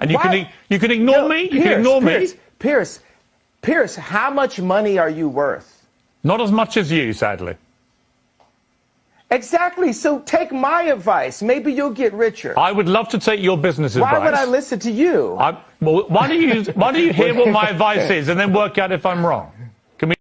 And you Why- can you can ignore No, me. You Pierce, can ignore Pierce, me. Pierce, Pierce, how much money are you worth? Not as much as you, sadly. Exactly. So take my advice. Maybe you'll get richer. I would love to take your business Why advice. would I listen to you? I, well, why do you why do you hear what my advice is and then work out if I'm wrong?